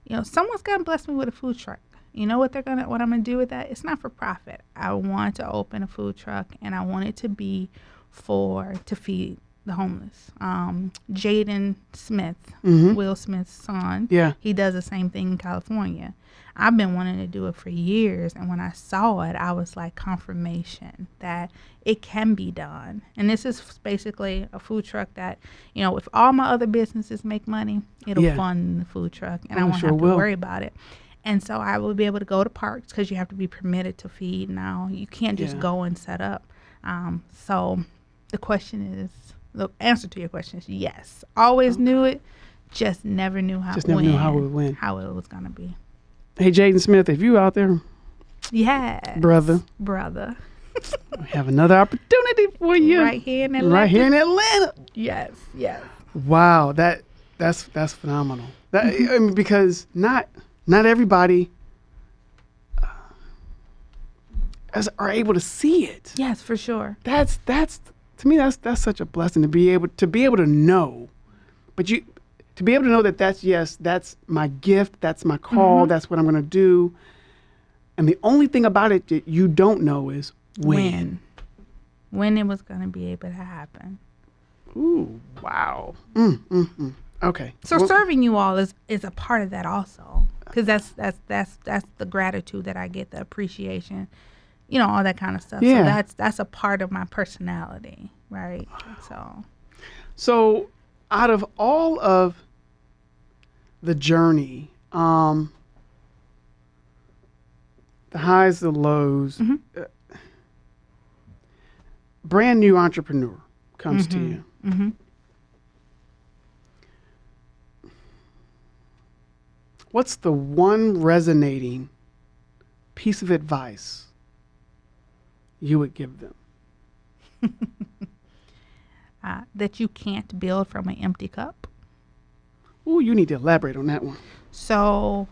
you know, someone's going to bless me with a food truck. You know what they're gonna what I'm gonna do with that? It's not for profit. I want to open a food truck and I want it to be for to feed the homeless. Um, Jaden Smith, Will Smith's son, yeah, he does the same thing in California. I've been wanting to do it for years, and when I saw it, I was like confirmation that it can be done. And this is basically a food truck that, you know, if all my other businesses make money, it'll Yeah. fund the food truck, and I won't sure have to will. worry about it. And so I will be able to go to parks because you have to be permitted to feed now. You can't just Yeah. go and set up. Um, so the question is, the answer to your question is yes. Always knew it, just never knew how. Just never knew how it would win. How it was gonna be. Hey, Jaden Smith, if you out there, yeah, brother, brother, we have another opportunity for you right here in Atlanta. right here in Atlanta. Yes, yes. Wow, that that's that's phenomenal. That I mean, because not not everybody uh, as are able to see it. Yes, for sure. That's that's to me that's that's such a blessing to be able to be able to know, but you to be able to know that that's yes that's my gift that's my call that's what I'm gonna do, and the only thing about it that you don't know is when. When, when it was gonna be able to happen. Ooh, wow. Mm, mm, mm. Okay. So Well- serving you all is is a part of that also, because that's that's that's that's the gratitude that I get, the appreciation you know all that kind of stuff. Yeah. So that's that's a part of my personality, right? So So, out of all of the journey, um, the highs, the lows, uh, brand new entrepreneur comes to you. mm-hmm. What's the one resonating piece of advice you would give them? uh, that you can't build from an empty cup. Ooh, you need to elaborate on that one. So,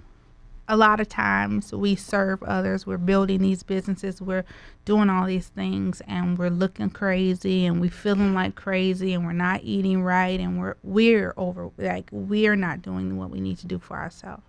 a lot of times we serve others. We're building these businesses. We're doing all these things, and we're looking crazy, and we're feeling like crazy, and we're not eating right, and we're we're over like we're not doing what we need to do for ourselves.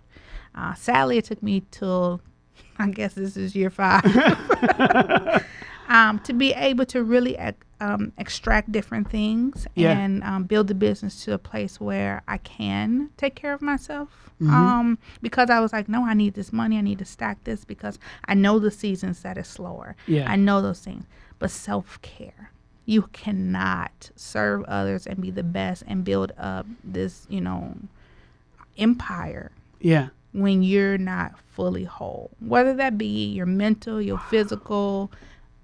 Uh, sadly, it took me till I guess this is year five um, to be able to really um, extract different things Yeah. and um, build the business to a place where I can take care of myself. Um, because I was like, no, I need this money. I need to stack this because I know the seasons that is slower. Yeah. I know those things. But self care, you cannot serve others and be the best and build up this, you know, empire Yeah. when you're not fully whole, whether that be your mental, your physical,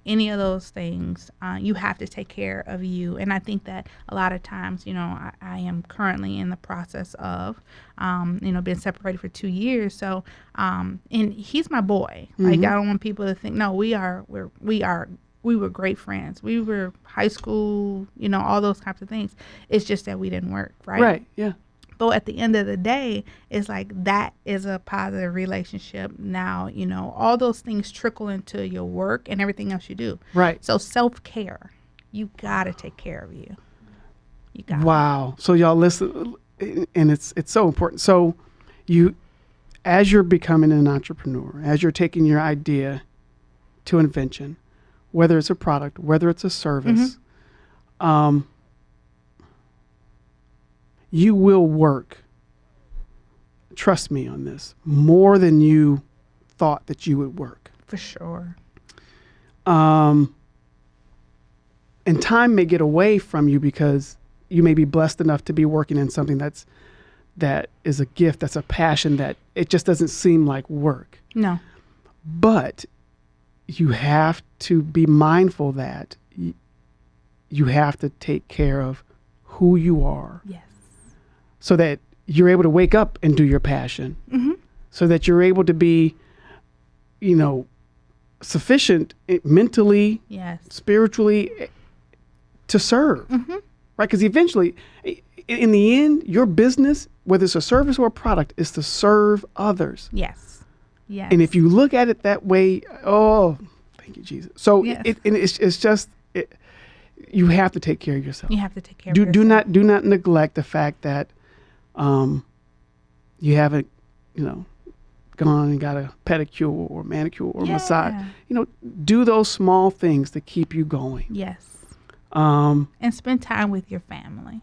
any of those things, uh, you have to take care of you. And I think that a lot of times, you know, I, I am currently in the process of, um, you know, being separated for two years. So, um, and he's my boy. Like I don't want people to think, no, we are, we're, we are. We were great friends. We were high school, you know, all those types of things. It's just that we didn't work, right? Right. Yeah. But at the end of the day, it's like that is a positive relationship. Now, you know, all those things trickle into your work and everything else you do. Right. So self care, you gotta take care of you. You got Wow. So y'all listen, and it's it's so important. So you, as you're becoming an entrepreneur, as you're taking your idea to invention, whether it's a product, whether it's a service, um, you will work. Trust me on this more than you thought that you would work. for sure. um, and time may get away from you because you may be blessed enough to be working in something that's that is a gift that's a passion that it just doesn't seem like work No. but you have to be mindful that you have to take care of who you are Yes. So that you're able to wake up and do your passion. So that you're able to be you know sufficient eh, mentally Yes. spiritually eh, to serve. Right? Because eventually in the end your business whether it's a service or a product is to serve others. Yes. Yes. and if you look at it that way oh thank you jesus. So Yes. it, and it's, it's just it, you have to take care of yourself. You have to take care do, of do not do not neglect the fact that um, you haven't you know gone and got a pedicure or manicure or massage you know do those small things to keep you going Yes. um, And spend time with your family.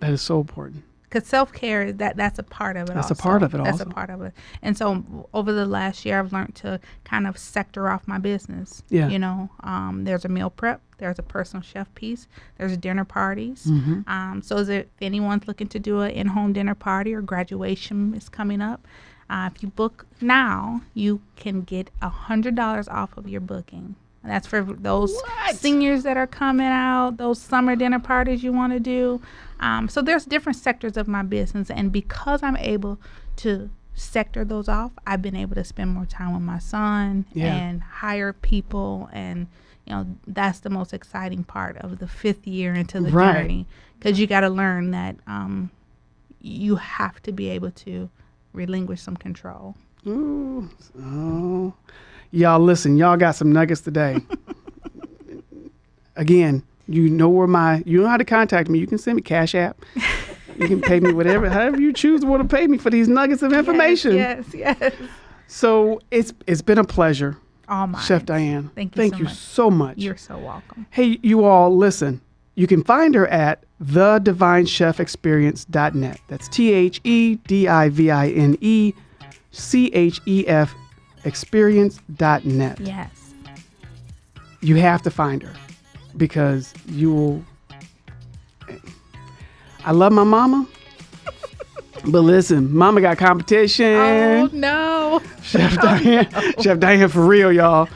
that is so important because self care that that's a part of it. That's a part of it That's also. a part of it. And so over the last year, I've learned to kind of sector off my business. Yeah. You know, um, there's a meal prep. There's a personal chef piece. There's dinner parties. Mm-hmm. Um, so is it, if anyone's looking to do an in-home dinner party or graduation is coming up, uh, if you book now, you can get a hundred dollars off of your booking. And that's for those What? seniors that are coming out, those summer dinner parties you want to do. Um, so there's different sectors of my business, and because I'm able to sector those off, I've been able to spend more time with my son Yeah. and hire people, and you know that's the most exciting part of the fifth year into the Right. journey, because you got to learn that um, you have to be able to relinquish some control. Ooh, so y'all listen, y'all got some nuggets today. Again, you know where my you know how to contact me. You can send me Cash App. You can pay me whatever, however you choose to want to pay me for these nuggets of information. Yes, yes. yes. So it's it's been a pleasure, oh All mine. Chef Diane. Thank you Thank so you much. so much. You're so welcome. Hey, you all, listen. You can find her at thedivinechefexperience.net. That's T H E D I V I N E C H E F experience.net. Yes. you have to find her because you will. I love my mama, but listen, mama got competition. Oh no. Chef Diane, Chef Diane for real, y'all.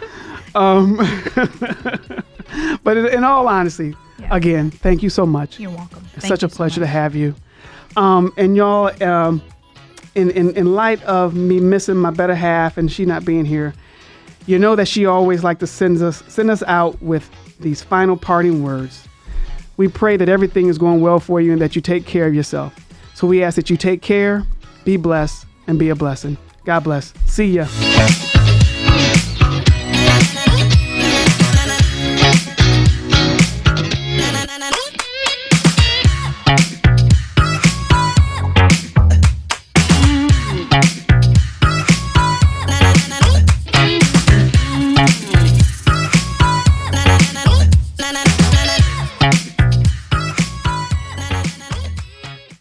Um, but in, all honesty, Yeah. again, thank you so much. You're welcome. It's such a pleasure to have you. Um, and y'all, um, in, in in light of me missing my better half and she not being here, you know that she always like to send us send us out with these final parting words. We pray that everything is going well for you and that you take care of yourself. So we ask that you take care, be blessed, and be a blessing. God bless. See ya.